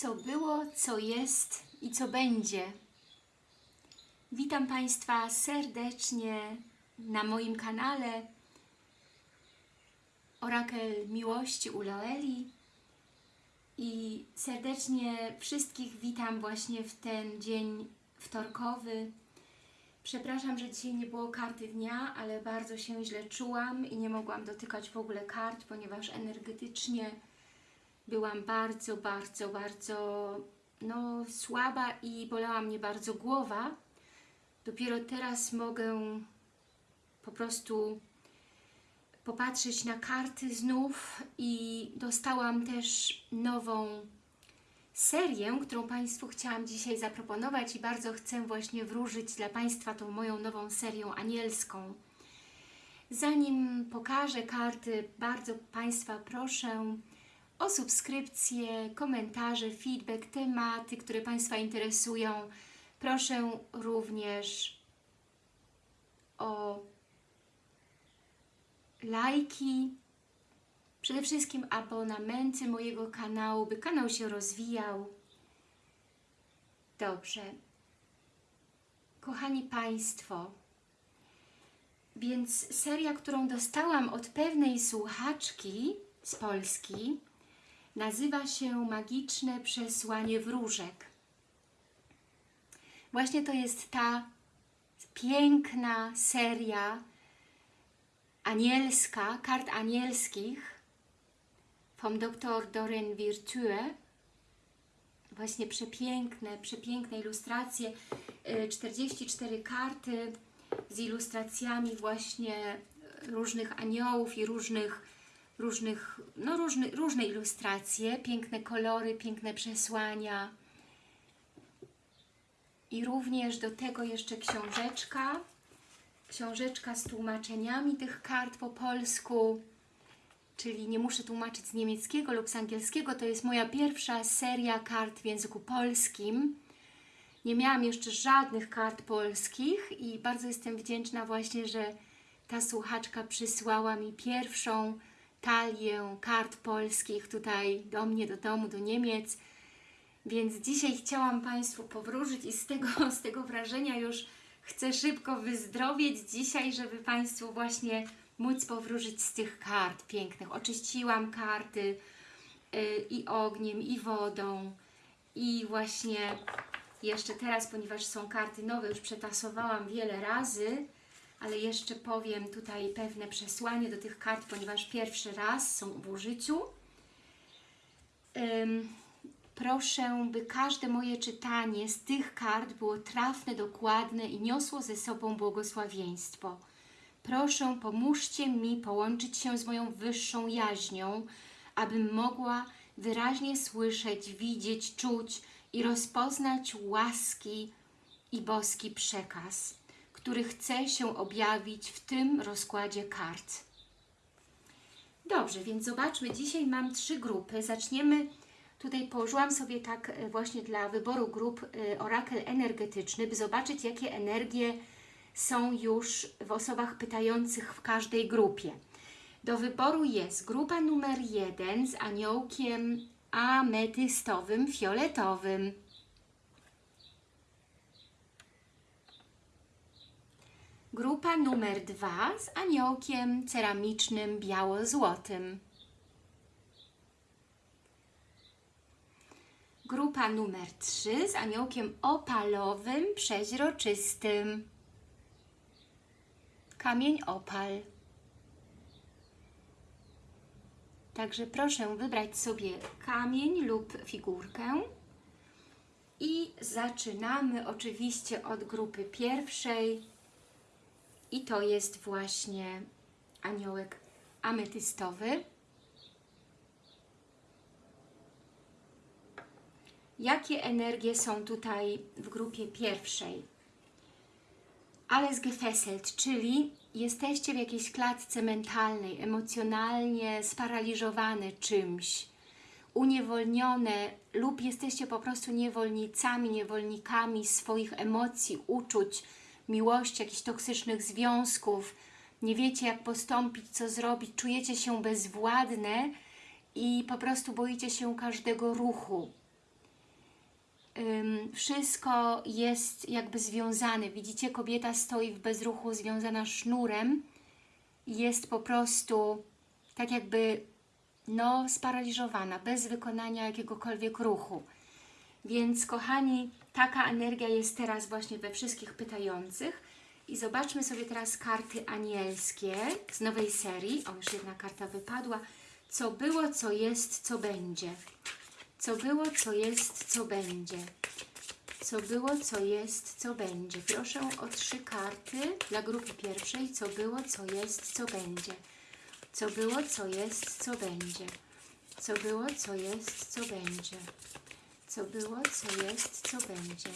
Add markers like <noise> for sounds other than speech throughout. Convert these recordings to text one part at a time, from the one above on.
co było, co jest i co będzie. Witam Państwa serdecznie na moim kanale Orakel Miłości u Loeli i serdecznie wszystkich witam właśnie w ten dzień wtorkowy. Przepraszam, że dzisiaj nie było karty dnia, ale bardzo się źle czułam i nie mogłam dotykać w ogóle kart, ponieważ energetycznie byłam bardzo, bardzo, bardzo no, słaba i bolała mnie bardzo głowa. Dopiero teraz mogę po prostu popatrzeć na karty znów i dostałam też nową serię, którą Państwu chciałam dzisiaj zaproponować i bardzo chcę właśnie wróżyć dla Państwa tą moją nową serią anielską. Zanim pokażę karty, bardzo Państwa proszę o subskrypcję, komentarze, feedback, tematy, które Państwa interesują. Proszę również o lajki, przede wszystkim abonamenty mojego kanału, by kanał się rozwijał. Dobrze. Kochani Państwo, więc seria, którą dostałam od pewnej słuchaczki z Polski, nazywa się Magiczne Przesłanie Wróżek. Właśnie to jest ta piękna seria anielska, kart anielskich vom Dr. Doreen Virtue. Właśnie przepiękne, przepiękne ilustracje, 44 karty z ilustracjami właśnie różnych aniołów i różnych, różnych no różne, różne ilustracje, piękne kolory, piękne przesłania. I również do tego jeszcze książeczka, książeczka z tłumaczeniami tych kart po polsku, czyli nie muszę tłumaczyć z niemieckiego lub z angielskiego, to jest moja pierwsza seria kart w języku polskim. Nie miałam jeszcze żadnych kart polskich i bardzo jestem wdzięczna właśnie, że ta słuchaczka przysłała mi pierwszą talię kart polskich tutaj do mnie, do domu, do Niemiec. Więc dzisiaj chciałam Państwu powróżyć i z tego, <laughs> z tego wrażenia już chcę szybko wyzdrowieć dzisiaj, żeby Państwu właśnie móc powróżyć z tych kart pięknych. Oczyściłam karty yy, i ogniem, i wodą i właśnie jeszcze teraz, ponieważ są karty nowe, już przetasowałam wiele razy, ale jeszcze powiem tutaj pewne przesłanie do tych kart, ponieważ pierwszy raz są w użyciu. Proszę, by każde moje czytanie z tych kart było trafne, dokładne i niosło ze sobą błogosławieństwo. Proszę, pomóżcie mi połączyć się z moją wyższą jaźnią, abym mogła wyraźnie słyszeć, widzieć, czuć i rozpoznać łaski i boski przekaz, który chce się objawić w tym rozkładzie kart. Dobrze, więc zobaczmy. Dzisiaj mam trzy grupy. Zaczniemy, tutaj położyłam sobie tak właśnie dla wyboru grup orakel energetyczny, by zobaczyć, jakie energie są już w osobach pytających w każdej grupie. Do wyboru jest grupa numer jeden z aniołkiem ametystowym, fioletowym. Grupa numer dwa z aniołkiem ceramicznym, biało-złotym. Grupa numer trzy z aniołkiem opalowym, przeźroczystym. Kamień opal. Także proszę wybrać sobie kamień lub figurkę i zaczynamy oczywiście od grupy pierwszej i to jest właśnie aniołek ametystowy. Jakie energie są tutaj w grupie pierwszej? Alles gefesselt, czyli jesteście w jakiejś klatce mentalnej, emocjonalnie sparaliżowane czymś, uniewolnione lub jesteście po prostu niewolnicami, niewolnikami swoich emocji, uczuć, miłości, jakichś toksycznych związków, nie wiecie jak postąpić, co zrobić, czujecie się bezwładne i po prostu boicie się każdego ruchu. wszystko jest jakby związane. Widzicie, kobieta stoi w bezruchu, związana sznurem. Jest po prostu tak jakby no, sparaliżowana, bez wykonania jakiegokolwiek ruchu. Więc kochani, taka energia jest teraz właśnie we wszystkich pytających. I zobaczmy sobie teraz karty anielskie z nowej serii. O, już jedna karta wypadła. Co było, co jest, co będzie. Co było, co jest, co będzie. Co było, co jest, co będzie. Proszę o trzy karty dla grupy pierwszej. Co było, co jest, co będzie. Co było, co jest, co będzie. Co było, co jest, co będzie. Co było, co jest, co będzie.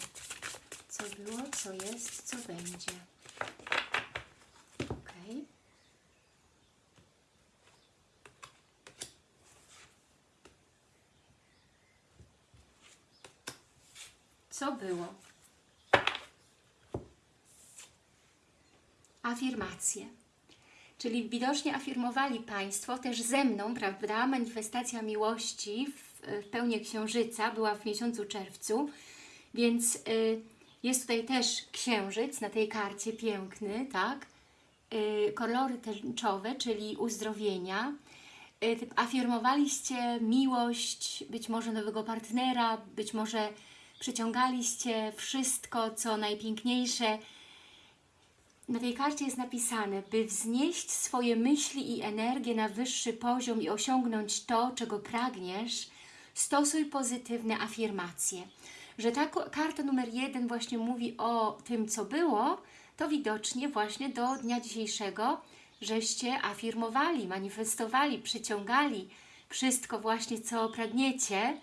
Co było, co jest, co będzie. Ok. Co było? Afirmacje. Czyli widocznie afirmowali Państwo też ze mną, prawda? Manifestacja miłości w, w pełni księżyca była w miesiącu czerwcu, więc y, jest tutaj też księżyc na tej karcie piękny, tak? Y, kolory tęczowe, czyli uzdrowienia. Y, afirmowaliście miłość, być może nowego partnera, być może przyciągaliście wszystko, co najpiękniejsze, na tej karcie jest napisane, by wznieść swoje myśli i energię na wyższy poziom i osiągnąć to, czego pragniesz, stosuj pozytywne afirmacje. Że ta karta numer jeden właśnie mówi o tym, co było, to widocznie właśnie do dnia dzisiejszego, żeście afirmowali, manifestowali, przyciągali wszystko właśnie, co pragniecie.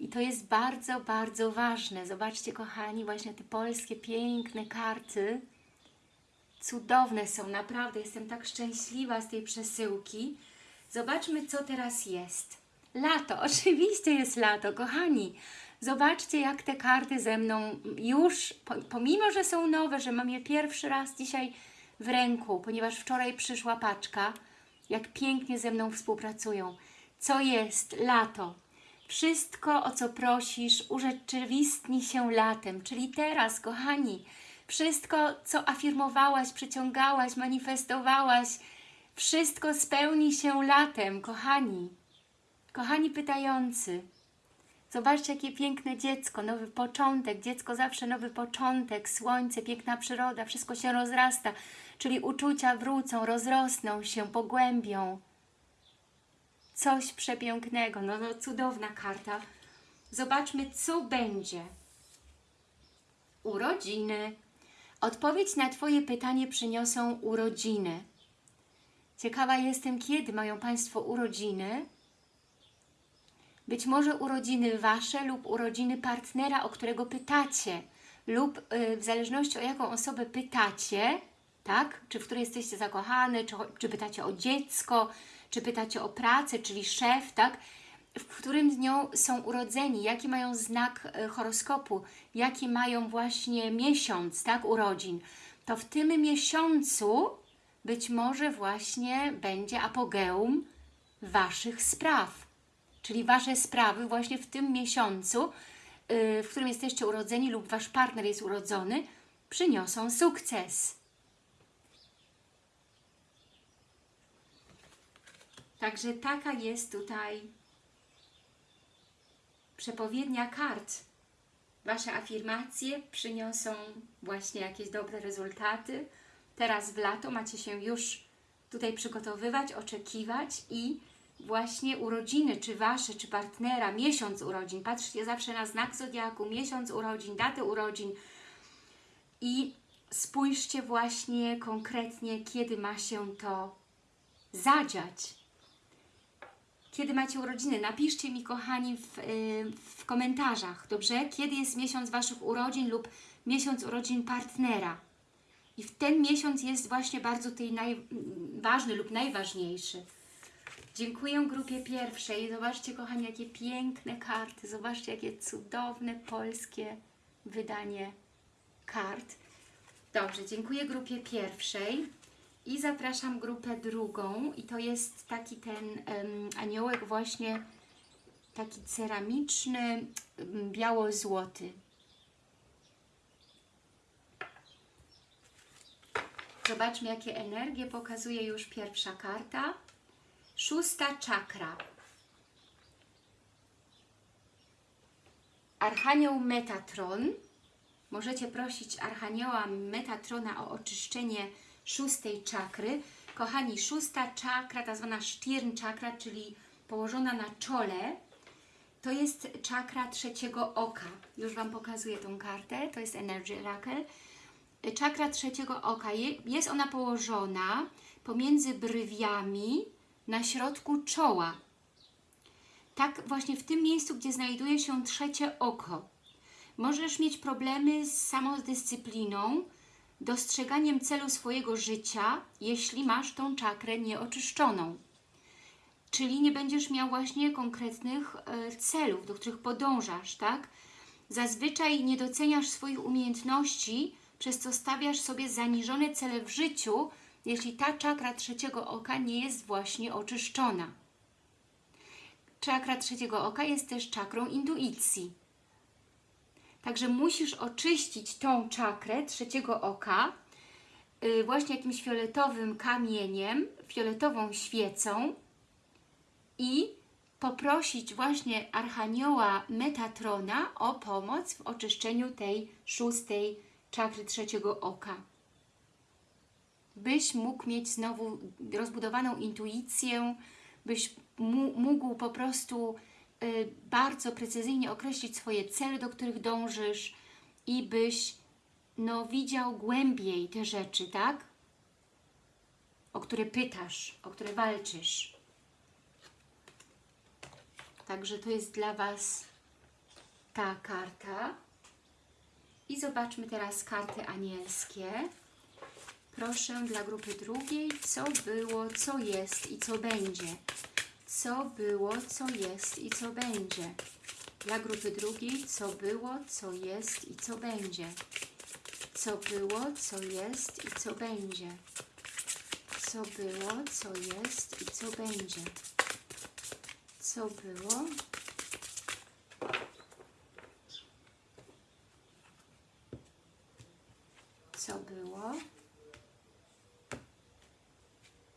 I to jest bardzo, bardzo ważne. Zobaczcie, kochani, właśnie te polskie piękne karty. Cudowne są, naprawdę. Jestem tak szczęśliwa z tej przesyłki. Zobaczmy, co teraz jest. Lato, <laughs> oczywiście jest lato, kochani. Zobaczcie, jak te karty ze mną już, po- pomimo, że są nowe, że mam je pierwszy raz dzisiaj w ręku, ponieważ wczoraj przyszła paczka, jak pięknie ze mną współpracują. Co jest? Lato. Wszystko, o co prosisz, urzeczywistni się latem, czyli teraz, kochani. Wszystko, co afirmowałaś, przyciągałaś, manifestowałaś, wszystko spełni się latem, kochani. Kochani pytający, zobaczcie, jakie piękne dziecko, nowy początek, dziecko zawsze nowy początek, słońce, piękna przyroda, wszystko się rozrasta, czyli uczucia wrócą, rozrosną się, pogłębią. Coś przepięknego, no, no cudowna karta. Zobaczmy, co będzie. Urodziny. Odpowiedź na Twoje pytanie przyniosą urodziny. Ciekawa jestem, kiedy mają Państwo urodziny. Być może urodziny Wasze lub urodziny partnera, o którego pytacie, lub y, w zależności o jaką osobę pytacie, tak? Czy w której jesteście zakochane, czy, czy pytacie o dziecko, czy pytacie o pracę, czyli szef, tak? W którym dniu są urodzeni, jaki mają znak e, horoskopu, jaki mają właśnie miesiąc, tak, urodzin, to w tym miesiącu być może właśnie będzie apogeum Waszych spraw. Czyli Wasze sprawy właśnie w tym miesiącu, yy, w którym jesteście urodzeni lub Wasz partner jest urodzony, przyniosą sukces. Także taka jest tutaj przepowiednia kart. Wasze afirmacje przyniosą właśnie jakieś dobre rezultaty. Teraz w lato macie się już tutaj przygotowywać, oczekiwać i właśnie urodziny, czy Wasze, czy partnera, miesiąc urodzin. Patrzcie zawsze na znak zodiaku, miesiąc urodzin, datę urodzin i spójrzcie właśnie konkretnie, kiedy ma się to zadziać kiedy macie urodziny. Napiszcie mi, kochani, w, y, w komentarzach, dobrze? Kiedy jest miesiąc Waszych urodzin lub miesiąc urodzin partnera. I w ten miesiąc jest właśnie bardzo tutaj ważny lub najważniejszy. Dziękuję grupie pierwszej. Zobaczcie, kochani, jakie piękne karty. Zobaczcie, jakie cudowne polskie wydanie kart. Dobrze, dziękuję grupie pierwszej. I zapraszam grupę drugą i to jest taki ten aniołek właśnie taki ceramiczny, biało-złoty. Zobaczmy, jakie energie pokazuje już pierwsza karta. Szósta czakra. Archanioł Metatron. Możecie prosić Archanioła Metatrona o oczyszczenie szóstej czakry. Kochani, szósta czakra, ta zwana Stirn czakra, czyli położona na czole, to jest czakra trzeciego oka. Już Wam pokazuję tą kartę, to jest Energy Oracle. Czakra trzeciego oka, Je- jest ona położona pomiędzy brwiami na środku czoła. Tak właśnie w tym miejscu, gdzie znajduje się trzecie oko. Możesz mieć problemy z samodyscypliną, dostrzeganiem celu swojego życia, jeśli masz tą czakrę nieoczyszczoną. Czyli nie będziesz miał właśnie konkretnych e, celów, do których podążasz, tak? Zazwyczaj nie doceniasz swoich umiejętności, przez co stawiasz sobie zaniżone cele w życiu, jeśli ta czakra trzeciego oka nie jest właśnie oczyszczona. Czakra trzeciego oka jest też czakrą intuicji. Także musisz oczyścić tą czakrę trzeciego oka yy, właśnie jakimś fioletowym kamieniem, fioletową świecą i poprosić właśnie Archanioła Metatrona o pomoc w oczyszczeniu tej szóstej czakry trzeciego oka. Byś mógł mieć znowu rozbudowaną intuicję, byś mógł po prostu y, bardzo precyzyjnie określić swoje cele, do których dążysz i byś no, widział głębiej te rzeczy, tak? O które pytasz, o które walczysz. Także to jest dla Was ta karta. I zobaczmy teraz karty anielskie. Proszę dla grupy drugiej, co było, co jest i co będzie. Co było, co jest i co będzie. Dla grupy drugiej, co było, co jest i co będzie. Co było, co jest i co będzie. Co było, co jest i co będzie. Co było, co było,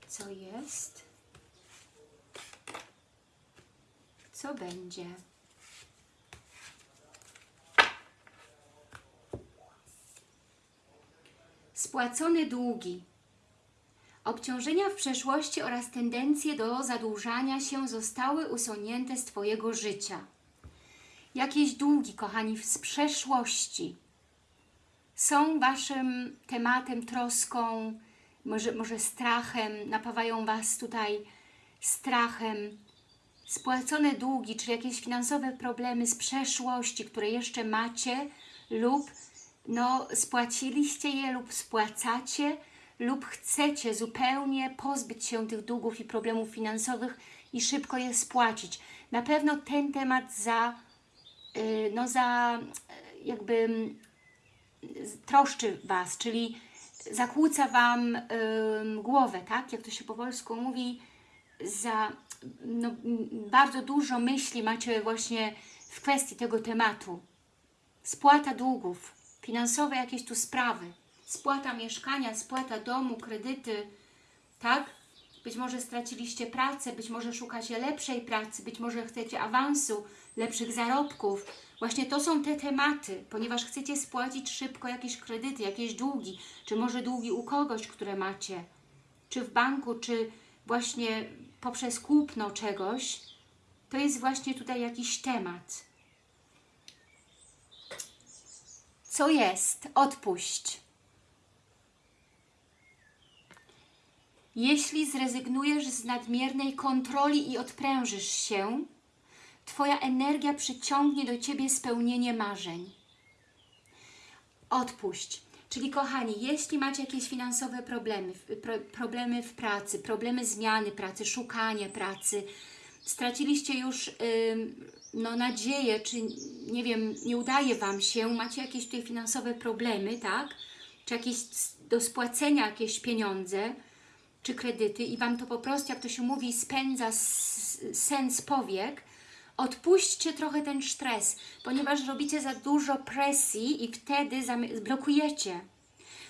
co jest, co będzie. Spłacone długi. Obciążenia w przeszłości oraz tendencje do zadłużania się zostały usunięte z Twojego życia. Jakieś długi, kochani, z przeszłości są Waszym tematem, troską, może, może strachem, napawają Was tutaj strachem. Spłacone długi, czyli jakieś finansowe problemy z przeszłości, które jeszcze macie lub no, spłaciliście je lub spłacacie lub chcecie zupełnie pozbyć się tych długów i problemów finansowych i szybko je spłacić. Na pewno ten temat za, yy, no za yy, jakby mm, troszczy Was, czyli zakłóca Wam głowę, tak? Jak to się po polsku mówi, za no, bardzo dużo myśli macie właśnie w kwestii tego tematu. Spłata długów, finansowe jakieś tu sprawy, spłata mieszkania, spłata domu, kredyty, tak? Być może straciliście pracę, być może szukacie lepszej pracy, być może chcecie awansu, lepszych zarobków. Właśnie to są te tematy, ponieważ chcecie spłacić szybko jakieś kredyty, jakieś długi, czy może długi u kogoś, które macie, czy w banku, czy właśnie poprzez kupno czegoś. To jest właśnie tutaj jakiś temat. Co jest? Odpuść. Jeśli zrezygnujesz z nadmiernej kontroli i odprężysz się, Twoja energia przyciągnie do Ciebie spełnienie marzeń. Odpuść. Czyli kochani, jeśli macie jakieś finansowe problemy, pro, problemy w pracy, problemy zmiany pracy, szukania pracy, straciliście już no, nadzieję, czy nie wiem, nie udaje Wam się, macie jakieś tutaj finansowe problemy, tak? Czy jakieś do spłacenia jakieś pieniądze, czy kredyty i Wam to po prostu, jak to się mówi, spędza sen z powiek, Odpuśćcie trochę ten stres, ponieważ robicie za dużo presji i wtedy blokujecie.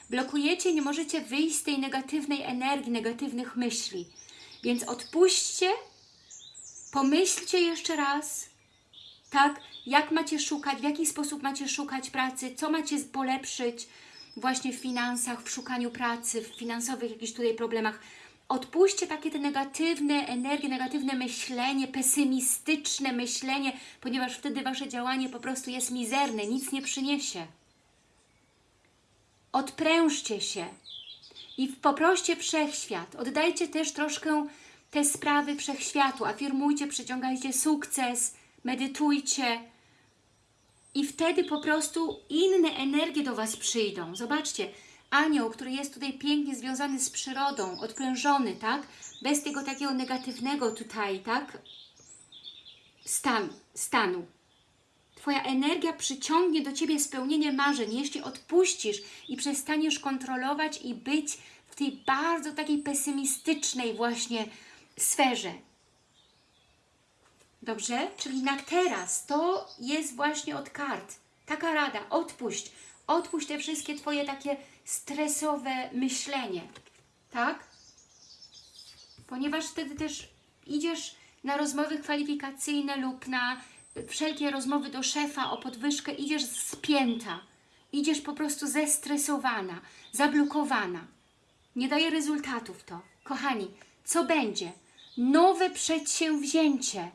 Blokujecie, nie możecie wyjść z tej negatywnej energii, negatywnych myśli. Więc odpuśćcie, pomyślcie jeszcze raz, tak, jak macie szukać, w jaki sposób macie szukać pracy, co macie polepszyć właśnie w finansach, w szukaniu pracy, w finansowych jakichś tutaj problemach. Odpuśćcie takie te negatywne energie, negatywne myślenie, pesymistyczne myślenie, ponieważ wtedy Wasze działanie po prostu jest mizerne, nic nie przyniesie. Odprężcie się i poproście Wszechświat. Oddajcie też troszkę te sprawy Wszechświatu. Afirmujcie, przyciągajcie sukces, medytujcie. I wtedy po prostu inne energie do Was przyjdą. Zobaczcie, anioł, który jest tutaj pięknie związany z przyrodą, odprężony, tak? Bez tego takiego negatywnego tutaj, tak? Stan, stanu. Twoja energia przyciągnie do Ciebie spełnienie marzeń, jeśli odpuścisz i przestaniesz kontrolować i być w tej bardzo takiej pesymistycznej właśnie sferze. Dobrze? Czyli na teraz to jest właśnie od kart. Taka rada, odpuść. Odpuść te wszystkie Twoje takie stresowe myślenie. Tak? Ponieważ wtedy też idziesz na rozmowy kwalifikacyjne lub na wszelkie rozmowy do szefa o podwyżkę, idziesz spięta. Idziesz po prostu zestresowana, zablokowana. Nie daje rezultatów to. Kochani, co będzie? Nowe przedsięwzięcie.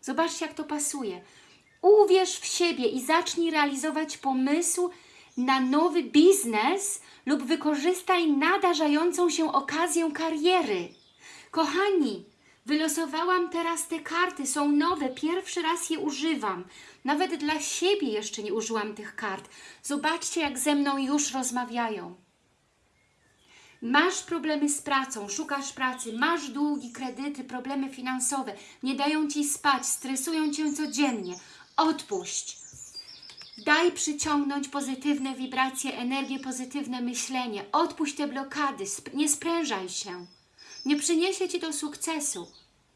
Zobaczcie, jak to pasuje. Uwierz w siebie i zacznij realizować pomysł na nowy biznes lub wykorzystaj nadarzającą się okazję kariery. Kochani, wylosowałam teraz te karty, są nowe, pierwszy raz je używam. Nawet dla siebie jeszcze nie użyłam tych kart. Zobaczcie, jak ze mną już rozmawiają. Masz problemy z pracą, szukasz pracy, masz długi, kredyty, problemy finansowe, nie dają Ci spać, stresują Cię codziennie. Odpuść. Daj przyciągnąć pozytywne wibracje, energię, pozytywne myślenie. Odpuść te blokady, nie sprężaj się. Nie przyniesie Ci to sukcesu.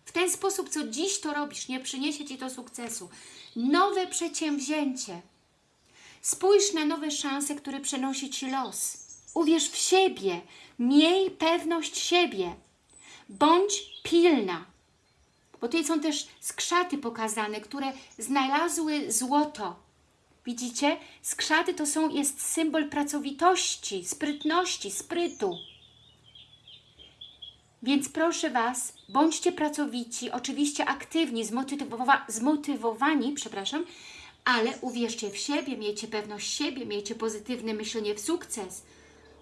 W ten sposób, co dziś to robisz, nie przyniesie Ci to sukcesu. Nowe przedsięwzięcie. Spójrz na nowe szanse, które przynosi Ci los. Uwierz w siebie. Miej pewność siebie. Bądź pilna. Bo tutaj są też skrzaty pokazane, które znalazły złoto. Widzicie? Skrzaty to są, jest symbol pracowitości, sprytności, sprytu. Więc proszę Was, bądźcie pracowici, oczywiście aktywni, zmotywowa zmotywowani, przepraszam, ale uwierzcie w siebie, miejcie pewność siebie, miejcie pozytywne myślenie w sukces.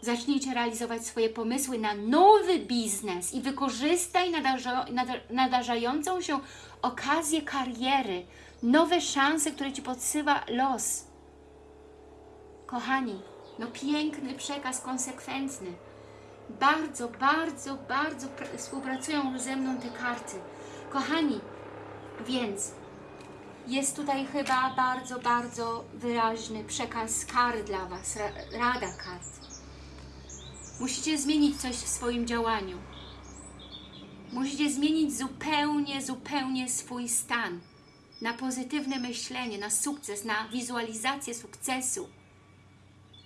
Zacznijcie realizować swoje pomysły na nowy biznes i wykorzystaj nadarza, nadar, nadarzającą się okazję kariery, nowe szanse, które Ci podsyła los. Kochani, no piękny przekaz, konsekwentny. Bardzo, bardzo, bardzo współpracują ze mną te karty. Kochani, więc jest tutaj chyba bardzo, bardzo wyraźny przekaz kar dla Was, ra, rada kart. Musicie zmienić coś w swoim działaniu. Musicie zmienić zupełnie, zupełnie swój stan na pozytywne myślenie, na sukces, na wizualizację sukcesu,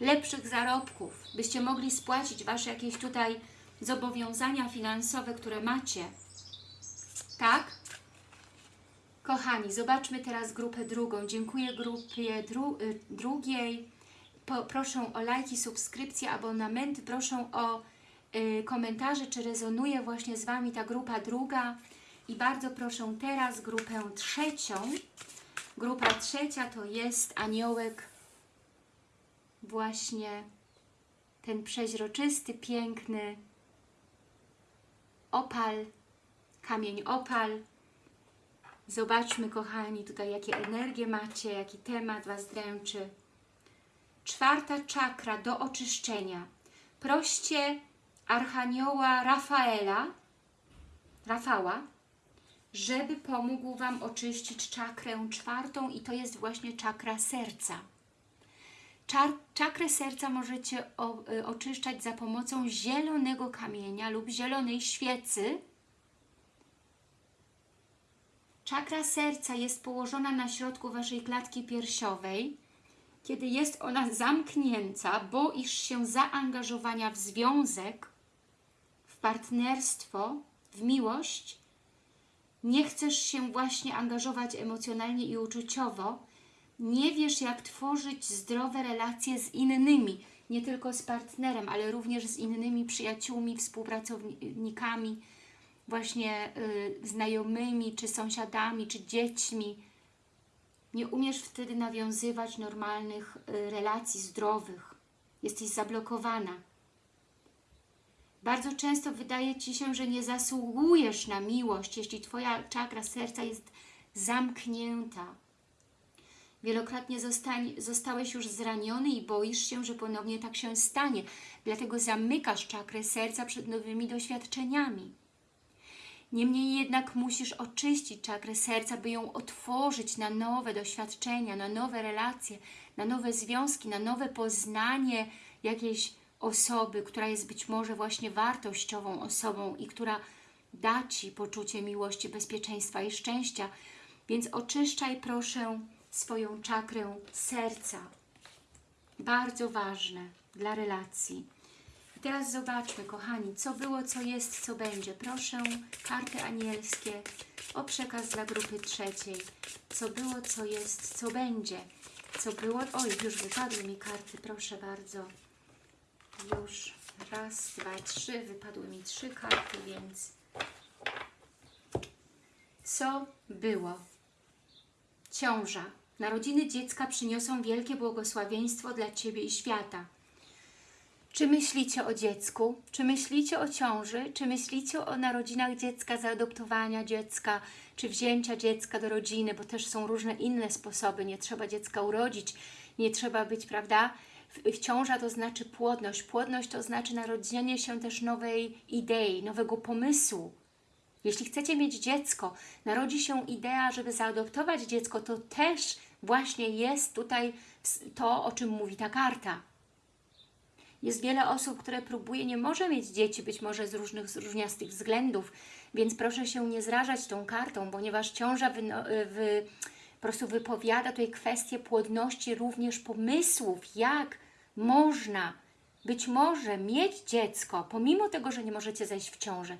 lepszych zarobków, byście mogli spłacić Wasze jakieś tutaj zobowiązania finansowe, które macie. Tak? Kochani, zobaczmy teraz grupę drugą. Dziękuję grupie dru y, drugiej. Po, proszę o lajki, subskrypcje, abonamenty. Proszę o y, komentarze, czy rezonuje właśnie z Wami ta grupa druga. I bardzo proszę teraz grupę trzecią. Grupa trzecia to jest aniołek właśnie ten przeźroczysty, piękny opal, kamień opal. Zobaczmy, kochani, tutaj jakie energie macie, jaki temat Was dręczy. Czwarta czakra do oczyszczenia. Proście Archanioła Rafaela, Rafała, żeby pomógł Wam oczyścić czakrę czwartą i to jest właśnie czakra serca. Czar czakrę serca możecie o, y, oczyszczać za pomocą zielonego kamienia lub zielonej świecy. Czakra serca jest położona na środku Waszej klatki piersiowej. Kiedy jest ona zamknięta, boisz się zaangażowania w związek, w partnerstwo, w miłość, nie chcesz się właśnie angażować emocjonalnie i uczuciowo, nie wiesz jak tworzyć zdrowe relacje z innymi, nie tylko z partnerem, ale również z innymi przyjaciółmi, współpracownikami, właśnie y, znajomymi, czy sąsiadami, czy dziećmi. Nie umiesz wtedy nawiązywać normalnych y, relacji zdrowych. Jesteś zablokowana. Bardzo często wydaje Ci się, że nie zasługujesz na miłość, jeśli Twoja czakra serca jest zamknięta. Wielokrotnie zostań, zostałeś już zraniony i boisz się, że ponownie tak się stanie. Dlatego zamykasz czakrę serca przed nowymi doświadczeniami. Niemniej jednak musisz oczyścić czakrę serca, by ją otworzyć na nowe doświadczenia, na nowe relacje, na nowe związki, na nowe poznanie jakiejś osoby, która jest być może właśnie wartościową osobą i która da Ci poczucie miłości, bezpieczeństwa i szczęścia. Więc oczyszczaj proszę swoją czakrę serca. Bardzo ważne dla relacji. Teraz zobaczmy, kochani, co było, co jest, co będzie. Proszę, karty anielskie o przekaz dla grupy trzeciej. Co było, co jest, co będzie. Co było... Oj, już wypadły mi karty, proszę bardzo. Już raz, dwa, trzy. Wypadły mi trzy karty, więc... Co było? Ciąża. Narodziny dziecka przyniosą wielkie błogosławieństwo dla Ciebie i świata. Czy myślicie o dziecku? Czy myślicie o ciąży? Czy myślicie o narodzinach dziecka, zaadoptowania dziecka, czy wzięcia dziecka do rodziny, bo też są różne inne sposoby. Nie trzeba dziecka urodzić, nie trzeba być, prawda? Ciąża to znaczy płodność. Płodność to znaczy narodzenie się też nowej idei, nowego pomysłu. Jeśli chcecie mieć dziecko, narodzi się idea, żeby zaadoptować dziecko, to też właśnie jest tutaj to, o czym mówi ta karta. Jest wiele osób, które próbuje, nie może mieć dzieci, być może z różnych z różniastych względów, więc proszę się nie zrażać tą kartą, ponieważ ciąża wy, wy, po prostu wypowiada tutaj kwestię płodności również pomysłów, jak można być może mieć dziecko, pomimo tego, że nie możecie zejść w ciążę.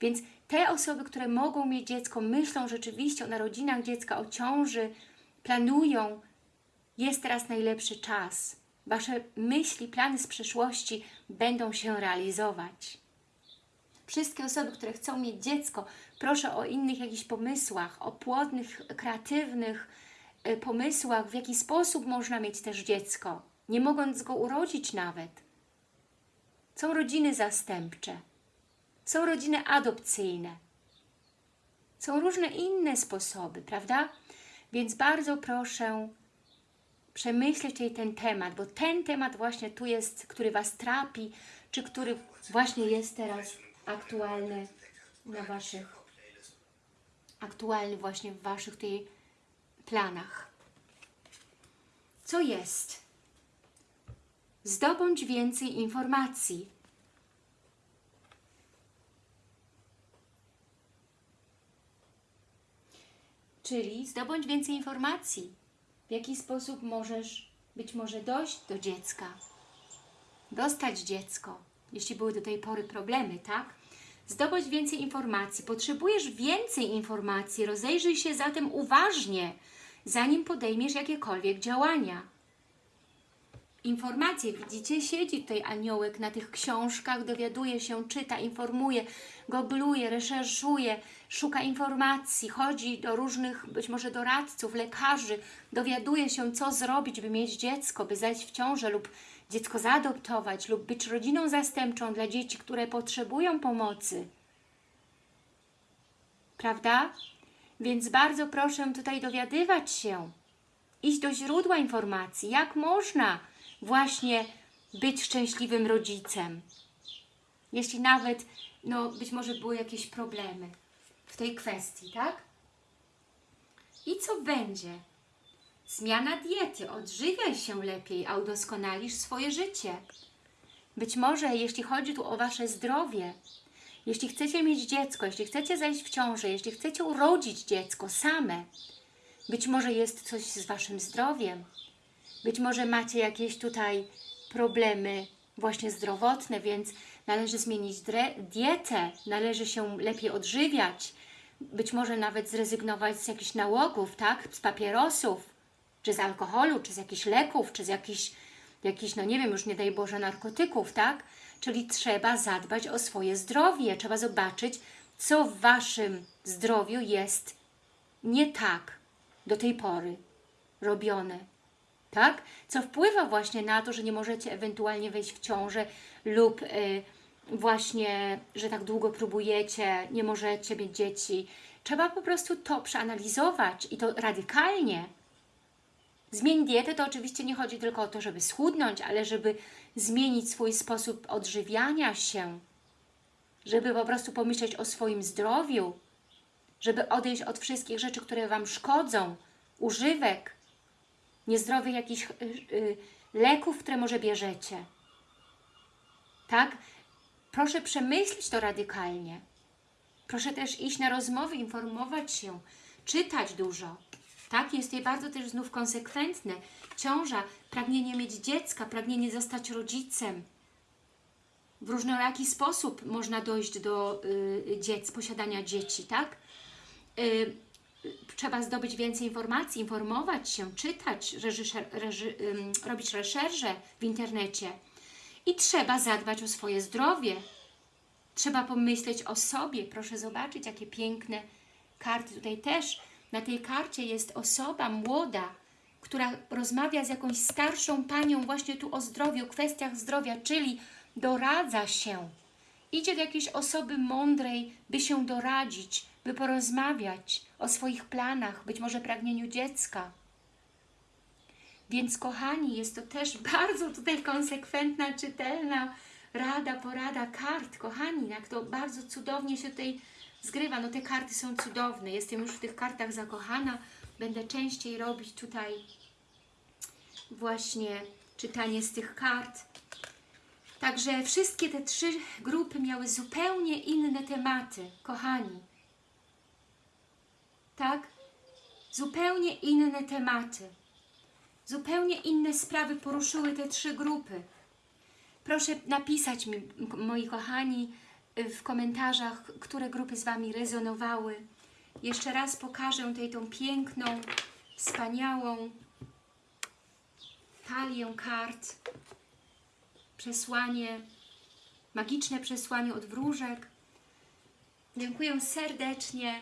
Więc te osoby, które mogą mieć dziecko, myślą rzeczywiście o narodzinach dziecka, o ciąży, planują, jest teraz najlepszy czas. Wasze myśli, plany z przeszłości będą się realizować. Wszystkie osoby, które chcą mieć dziecko, proszę o innych jakichś pomysłach, o płodnych, kreatywnych y, pomysłach, w jaki sposób można mieć też dziecko, nie mogąc go urodzić nawet. Są rodziny zastępcze, są rodziny adopcyjne, są różne inne sposoby, prawda? Więc bardzo proszę przemyśleć ten temat, bo ten temat właśnie tu jest, który Was trapi, czy który właśnie jest teraz aktualny na Waszych, aktualny właśnie w Waszych tutaj planach. Co jest? Zdobądź więcej informacji. Czyli zdobądź więcej informacji w jaki sposób możesz być może dojść do dziecka, dostać dziecko, jeśli były do tej pory problemy, tak? Zdobądź więcej informacji. Potrzebujesz więcej informacji. Rozejrzyj się zatem uważnie, zanim podejmiesz jakiekolwiek działania informacje. Widzicie, siedzi tutaj aniołek na tych książkach, dowiaduje się, czyta, informuje, gogluje, reszerzuje, szuka informacji, chodzi do różnych, być może doradców, lekarzy, dowiaduje się, co zrobić, by mieć dziecko, by zajść w ciążę lub dziecko zaadoptować lub być rodziną zastępczą dla dzieci, które potrzebują pomocy. Prawda? Więc bardzo proszę tutaj dowiadywać się, iść do źródła informacji, jak można właśnie być szczęśliwym rodzicem. Jeśli nawet, no być może były jakieś problemy w tej kwestii, tak? I co będzie? Zmiana diety, odżywiaj się lepiej, a udoskonalisz swoje życie. Być może, jeśli chodzi tu o Wasze zdrowie, Jeśli chcecie mieć dziecko, jeśli chcecie zajść w ciążę, jeśli chcecie urodzić dziecko same, być może jest coś z Waszym zdrowiem, być może macie jakieś tutaj problemy właśnie zdrowotne, więc należy zmienić dietę, należy się lepiej odżywiać, być może nawet zrezygnować z jakichś nałogów, tak? Z papierosów, czy z alkoholu, czy z jakichś leków, czy z jakichś, jakichś, no nie wiem, już nie daj Boże, narkotyków, tak? Czyli trzeba zadbać o swoje zdrowie, trzeba zobaczyć, co w Waszym zdrowiu jest nie tak do tej pory robione, tak? Co wpływa właśnie na to, że nie możecie ewentualnie wejść w ciążę lub y, właśnie, że tak długo próbujecie, nie możecie mieć dzieci. Trzeba po prostu to przeanalizować i to radykalnie. Zmień dietę to oczywiście nie chodzi tylko o to, żeby schudnąć, ale żeby zmienić swój sposób odżywiania się, żeby po prostu pomyśleć o swoim zdrowiu, żeby odejść od wszystkich rzeczy, które Wam szkodzą, używek, niezdrowych jakichś y, y, leków, które może bierzecie. Tak? Proszę przemyśleć to radykalnie. Proszę też iść na rozmowy, informować się, czytać dużo. Tak? Jest je bardzo też znów konsekwentne. Ciąża, pragnienie mieć dziecka, pragnienie zostać rodzicem. W różnoraki sposób można dojść do y, dziec, posiadania dzieci, tak? Y, trzeba zdobyć więcej informacji, informować się, czytać, reżyszer, reży, robić reszerże w internecie. I trzeba zadbać o swoje zdrowie. Trzeba pomyśleć o sobie. Proszę zobaczyć, jakie piękne karty. Tutaj też na tej karcie jest osoba młoda, która rozmawia z jakąś starszą panią właśnie tu o zdrowiu, kwestiach zdrowia, czyli doradza się. Idzie do jakiejś osoby mądrej, by się doradzić, by porozmawiać o swoich planach, być może pragnieniu dziecka. Więc kochani, jest to też <laughs> bardzo tutaj konsekwentna, czytelna rada, porada kart. Kochani, jak to bardzo cudownie się tutaj zgrywa. No te karty są cudowne. Jestem już w tych kartach zakochana. Będę częściej robić tutaj właśnie czytanie z tych kart. Także wszystkie te trzy grupy miały zupełnie inne tematy, kochani. Tak? Zupełnie inne tematy. Zupełnie inne sprawy poruszyły te trzy grupy. Proszę napisać mi, moi kochani, w komentarzach, które grupy z Wami rezonowały. Jeszcze raz pokażę tutaj tą piękną, wspaniałą talię kart. Przesłanie, magiczne przesłanie od wróżek. Dziękuję serdecznie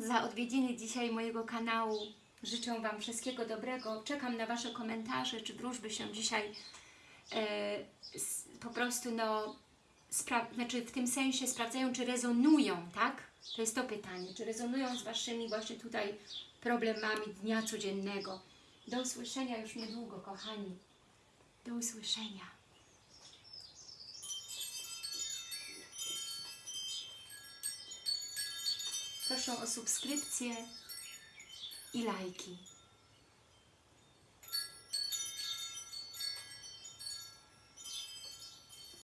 za odwiedziny dzisiaj mojego kanału. Życzę Wam wszystkiego dobrego. Czekam na Wasze komentarze, czy wróżby się dzisiaj e, po prostu no, znaczy w tym sensie sprawdzają, czy rezonują, tak? To jest to pytanie, czy rezonują z Waszymi właśnie tutaj problemami dnia codziennego. Do usłyszenia już niedługo, kochani. Do usłyszenia. Proszę o subskrypcję i lajki.